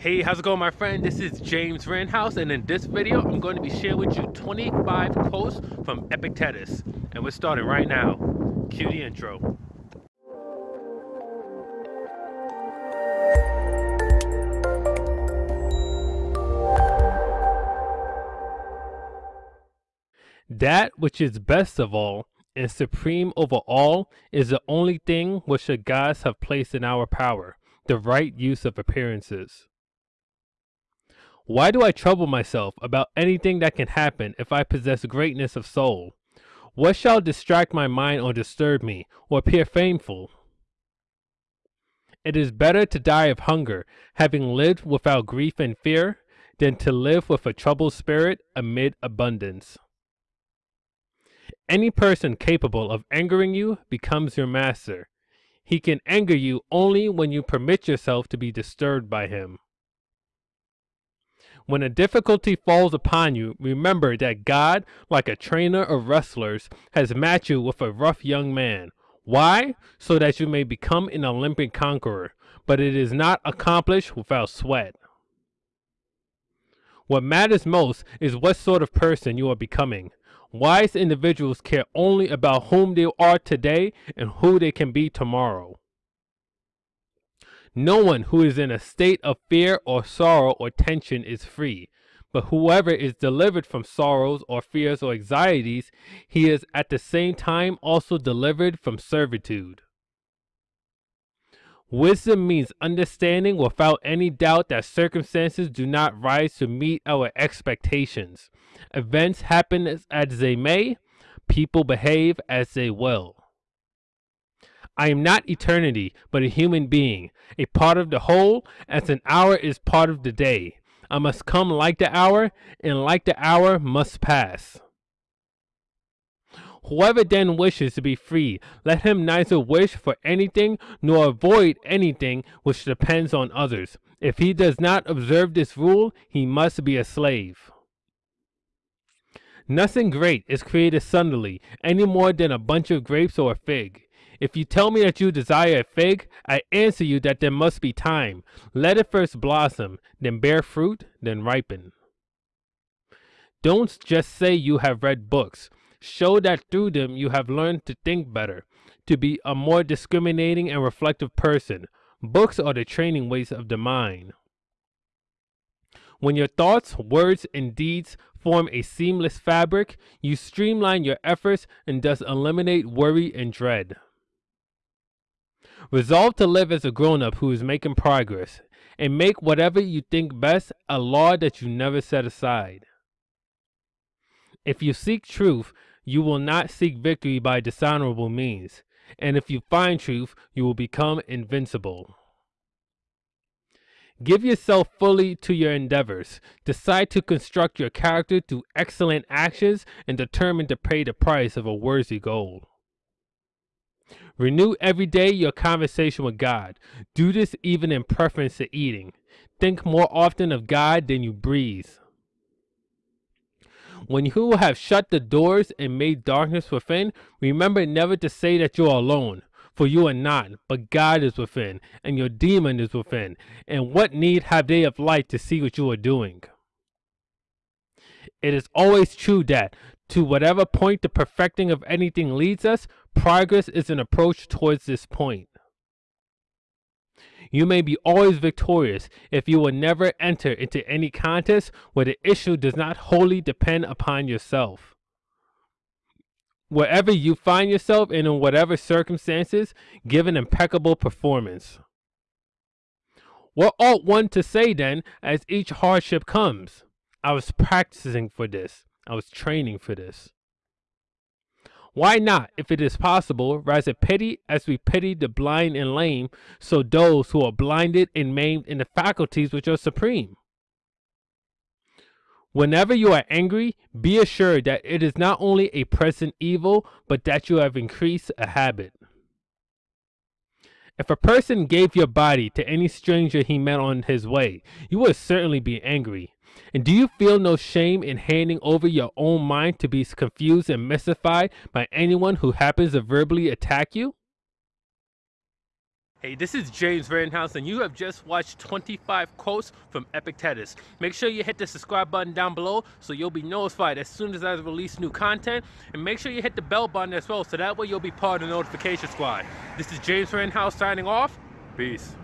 Hey, how's it going my friend? This is James Rittenhouse and in this video I'm going to be sharing with you 25 quotes from Epictetus and we're starting right now. Cue the intro. That which is best of all and supreme over all is the only thing which the gods have placed in our power, the right use of appearances. Why do I trouble myself about anything that can happen if I possess greatness of soul? What shall distract my mind or disturb me, or appear painful? It is better to die of hunger, having lived without grief and fear, than to live with a troubled spirit amid abundance. Any person capable of angering you becomes your master. He can anger you only when you permit yourself to be disturbed by him. When a difficulty falls upon you, remember that God, like a trainer of wrestlers, has matched you with a rough young man. Why? So that you may become an Olympic conqueror. But it is not accomplished without sweat. What matters most is what sort of person you are becoming. Wise individuals care only about whom they are today and who they can be tomorrow. No one who is in a state of fear or sorrow or tension is free, but whoever is delivered from sorrows or fears or anxieties, he is at the same time also delivered from servitude. Wisdom means understanding without any doubt that circumstances do not rise to meet our expectations. Events happen as, they may, people behave as they will. I am not eternity, but a human being, a part of the whole, as an hour is part of the day. I must come like the hour, and like the hour must pass. Whoever then wishes to be free, let him neither wish for anything nor avoid anything which depends on others. If he does not observe this rule, he must be a slave. Nothing great is created suddenly, any more than a bunch of grapes or a fig. If you tell me that you desire a fig, I answer you that there must be time. Let it first blossom, then bear fruit, then ripen. Don't just say you have read books. Show that through them you have learned to think better, to be a more discriminating and reflective person. Books are the training weights of the mind. When your thoughts, words, and deeds form a seamless fabric, you streamline your efforts and thus eliminate worry and dread. Resolve to live as a grown-up who is making progress, and make whatever you think best a law that you never set aside. If you seek truth, you will not seek victory by dishonorable means, and if you find truth, you will become invincible. Give yourself fully to your endeavors. Decide to construct your character through excellent actions and determine to pay the price of a worthy goal. Renew every day your conversation with God. Do this even in preference to eating. Think more often of God than you breathe. When you have shut the doors and made darkness within, remember never to say that you are alone. For you are not, but God is within, and your demon is within. And what need have they of light to see what you are doing? It is always true that, to whatever point the perfecting of anything leads us, progress is an approach towards this point. You may be always victorious if you will never enter into any contest where the issue does not wholly depend upon yourself. Wherever you find yourself and in whatever circumstances, give an impeccable performance. What ought one to say then as each hardship comes? I was practicing for this. I was training for this. Why not, if it is possible, rise a pity as we pity the blind and lame, so those who are blinded and maimed in the faculties which are supreme? Whenever you are angry, be assured that it is not only a present evil, but that you have increased a habit. If a person gave your body to any stranger he met on his way, you would certainly be angry. And do you feel no shame in handing over your own mind to be confused and mystified by anyone who happens to verbally attack you? Hey, this is James Rittenhouse, and you have just watched 25 quotes from Epictetus. Make sure you hit the subscribe button down below so you'll be notified as soon as I release new content. And make sure you hit the bell button as well so that way you'll be part of the notification squad. This is James Rittenhouse signing off. Peace.